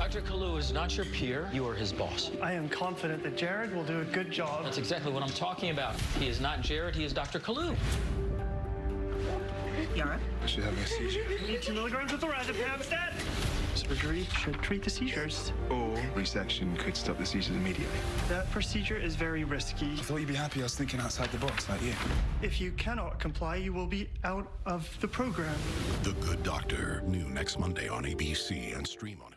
Dr. Kalu is not your peer. You are his boss. I am confident that Jared will do a good job. That's exactly what I'm talking about. He is not Jared. He is Dr. Kalu. Yara? I should have my seizure. Need two milligrams of lorazepam stat. Surgery should treat the seizures. Or resection could stop the seizures immediately. That procedure is very risky. I thought you'd be happy I was thinking outside the box like you. If you cannot comply, you will be out of the program. The Good Doctor, new next Monday on ABC and stream on.